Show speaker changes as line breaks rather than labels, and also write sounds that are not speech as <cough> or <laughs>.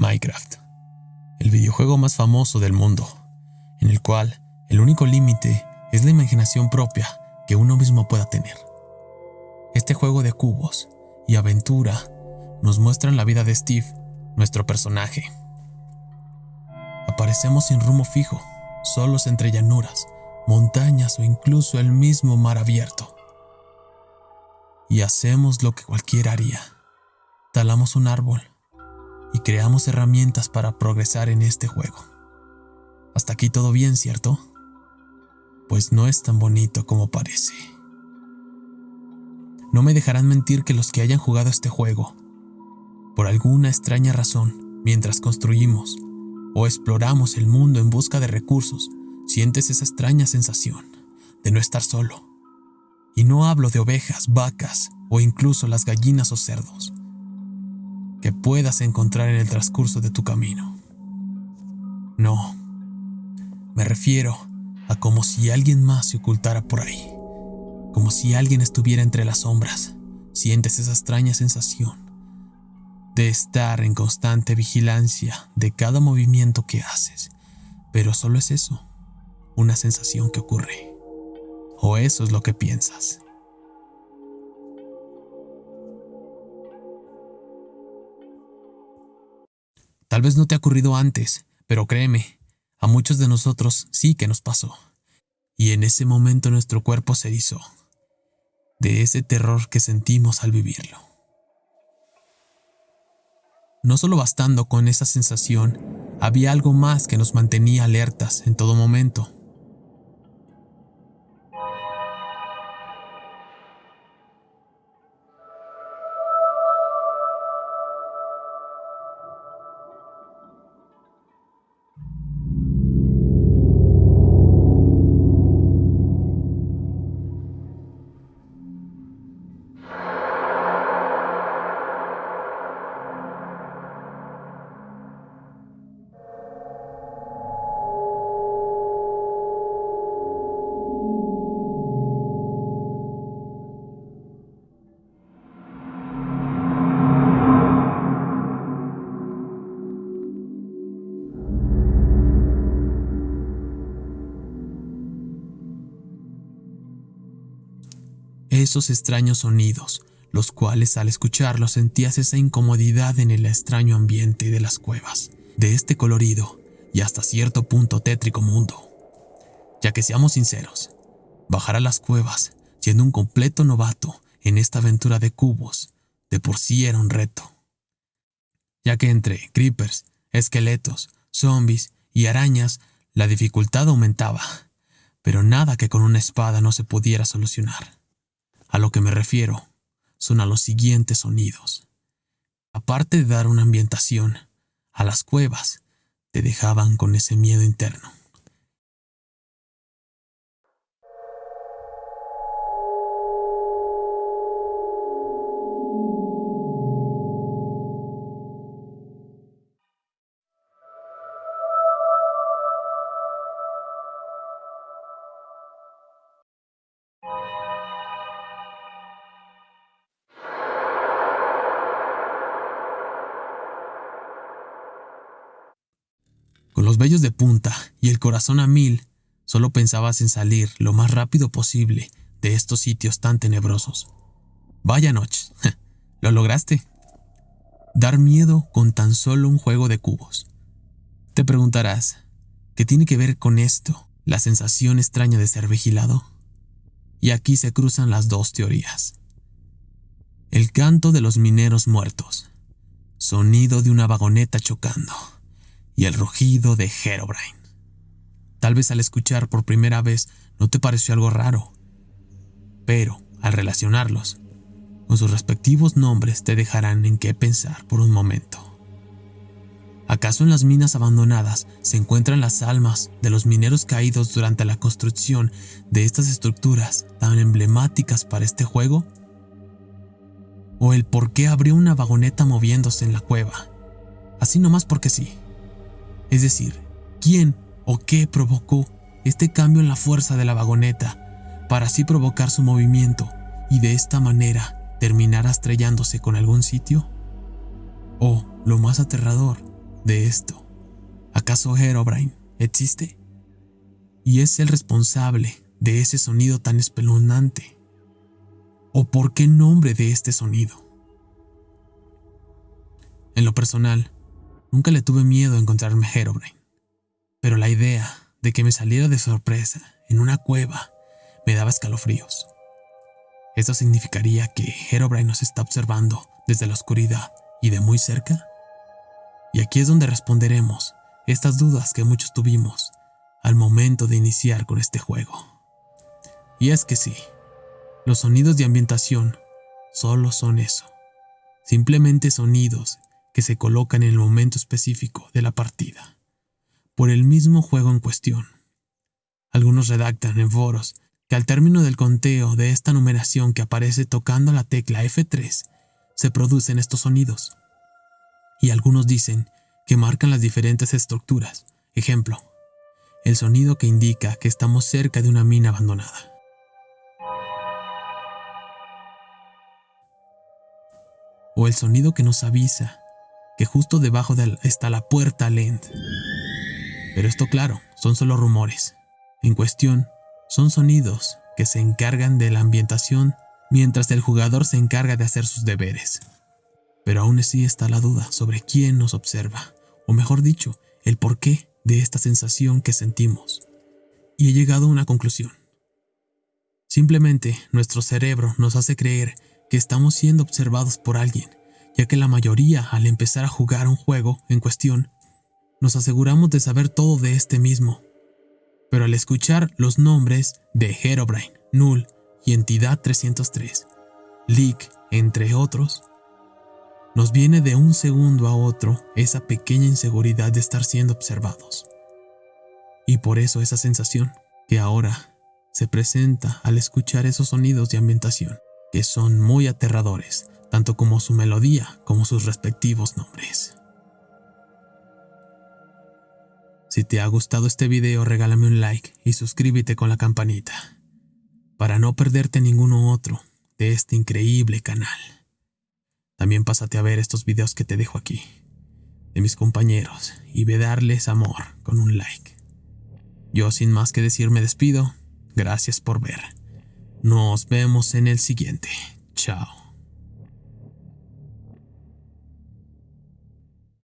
Minecraft, el videojuego más famoso del mundo, en el cual el único límite es la imaginación propia que uno mismo pueda tener. Este juego de cubos y aventura nos muestran la vida de Steve, nuestro personaje. Aparecemos sin rumbo fijo, solos entre llanuras, montañas o incluso el mismo mar abierto. Y hacemos lo que cualquiera haría. Talamos un árbol y creamos herramientas para progresar en este juego. Hasta aquí todo bien, ¿cierto? Pues no es tan bonito como parece. No me dejarán mentir que los que hayan jugado este juego, por alguna extraña razón, mientras construimos o exploramos el mundo en busca de recursos, sientes esa extraña sensación de no estar solo. Y no hablo de ovejas, vacas o incluso las gallinas o cerdos que puedas encontrar en el transcurso de tu camino. No, me refiero a como si alguien más se ocultara por ahí, como si alguien estuviera entre las sombras. Sientes esa extraña sensación de estar en constante vigilancia de cada movimiento que haces, pero solo es eso, una sensación que ocurre. O eso es lo que piensas. Tal vez no te ha ocurrido antes, pero créeme, a muchos de nosotros sí que nos pasó. Y en ese momento nuestro cuerpo se hizo de ese terror que sentimos al vivirlo. No solo bastando con esa sensación, había algo más que nos mantenía alertas en todo momento. Esos extraños sonidos, los cuales al escucharlos sentías esa incomodidad en el extraño ambiente de las cuevas, de este colorido y hasta cierto punto tétrico mundo. Ya que seamos sinceros, bajar a las cuevas siendo un completo novato en esta aventura de cubos, de por sí era un reto. Ya que entre creepers, esqueletos, zombies y arañas la dificultad aumentaba, pero nada que con una espada no se pudiera solucionar. Lo que me refiero son a los siguientes sonidos. Aparte de dar una ambientación, a las cuevas te dejaban con ese miedo interno. Vellos de punta y el corazón a mil, solo pensabas en salir lo más rápido posible de estos sitios tan tenebrosos. Vaya noche, <laughs> lo lograste. Dar miedo con tan solo un juego de cubos. Te preguntarás, ¿qué tiene que ver con esto la sensación extraña de ser vigilado? Y aquí se cruzan las dos teorías. El canto de los mineros muertos. Sonido de una vagoneta chocando y el rugido de Herobrine. Tal vez al escuchar por primera vez no te pareció algo raro, pero al relacionarlos con sus respectivos nombres te dejarán en qué pensar por un momento. ¿Acaso en las minas abandonadas se encuentran las almas de los mineros caídos durante la construcción de estas estructuras tan emblemáticas para este juego? ¿O el por qué abrió una vagoneta moviéndose en la cueva? Así nomás porque sí. Es decir, quién o qué provocó este cambio en la fuerza de la vagoneta para así provocar su movimiento y de esta manera terminar estrellándose con algún sitio. O, lo más aterrador, de esto. ¿Acaso Herobrine existe? Y es el responsable de ese sonido tan espeluznante. ¿O por qué nombre de este sonido? En lo personal, nunca le tuve miedo a encontrarme Herobrine, pero la idea de que me saliera de sorpresa en una cueva me daba escalofríos. ¿Eso significaría que Herobrine nos está observando desde la oscuridad y de muy cerca? Y aquí es donde responderemos estas dudas que muchos tuvimos al momento de iniciar con este juego. Y es que sí, los sonidos de ambientación solo son eso, simplemente sonidos que se colocan en el momento específico de la partida, por el mismo juego en cuestión. Algunos redactan en foros que al término del conteo de esta numeración que aparece tocando la tecla F3, se producen estos sonidos. Y algunos dicen que marcan las diferentes estructuras. Ejemplo, el sonido que indica que estamos cerca de una mina abandonada. O el sonido que nos avisa que justo debajo de está la puerta Lend. Pero esto claro, son solo rumores. En cuestión, son sonidos que se encargan de la ambientación mientras el jugador se encarga de hacer sus deberes. Pero aún así está la duda sobre quién nos observa, o mejor dicho, el porqué de esta sensación que sentimos. Y he llegado a una conclusión. Simplemente nuestro cerebro nos hace creer que estamos siendo observados por alguien, ya que la mayoría al empezar a jugar un juego en cuestión, nos aseguramos de saber todo de este mismo, pero al escuchar los nombres de Herobrine, Null y Entidad 303, Leak, entre otros, nos viene de un segundo a otro esa pequeña inseguridad de estar siendo observados. Y por eso esa sensación que ahora se presenta al escuchar esos sonidos de ambientación, que son muy aterradores, tanto como su melodía como sus respectivos nombres. Si te ha gustado este video, regálame un like y suscríbete con la campanita para no perderte ninguno otro de este increíble canal. También pásate a ver estos videos que te dejo aquí, de mis compañeros, y ve darles amor con un like. Yo sin más que decir me despido, gracias por ver. Nos vemos en el siguiente. Chao.